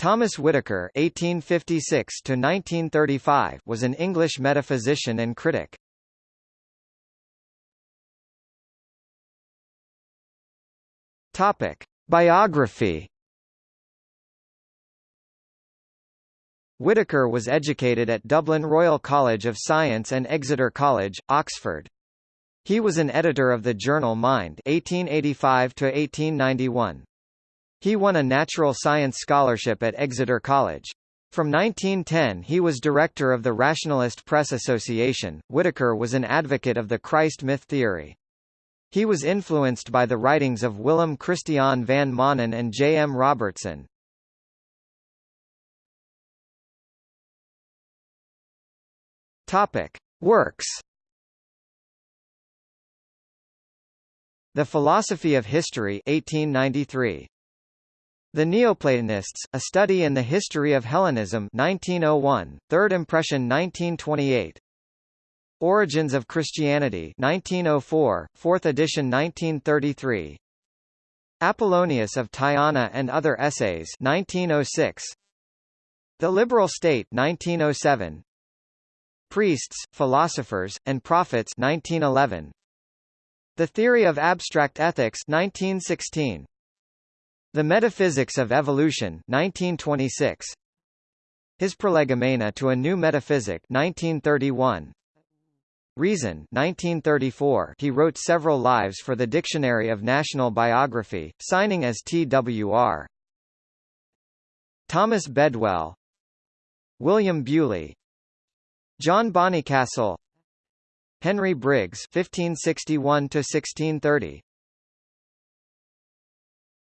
Thomas Whittaker (1856–1935) was an English metaphysician and critic. Topic: Biography. Whittaker was educated at Dublin Royal College of Science and Exeter College, Oxford. He was an editor of the journal Mind 1885 1891. He won a natural science scholarship at Exeter College. From 1910 he was director of the Rationalist Press Association. Whittaker was an advocate of the Christ myth theory. He was influenced by the writings of Willem Christian van Manen and J. M. Robertson. Topic: Works. The Philosophy of History 1893. The Neoplatonists, A Study in the History of Hellenism 1901, Third Impression 1928 Origins of Christianity 1904, 4th edition 1933 Apollonius of Tyana and Other Essays 1906 The Liberal State 1907 Priests, Philosophers, and Prophets 1911 The Theory of Abstract Ethics 1916 the Metaphysics of Evolution 1926. His Prolegomena to a New Metaphysic 1931. Reason 1934 he wrote several lives for the Dictionary of National Biography, signing as T.W.R. Thomas Bedwell William Bewley John Bonnycastle Henry Briggs 1561 to 1630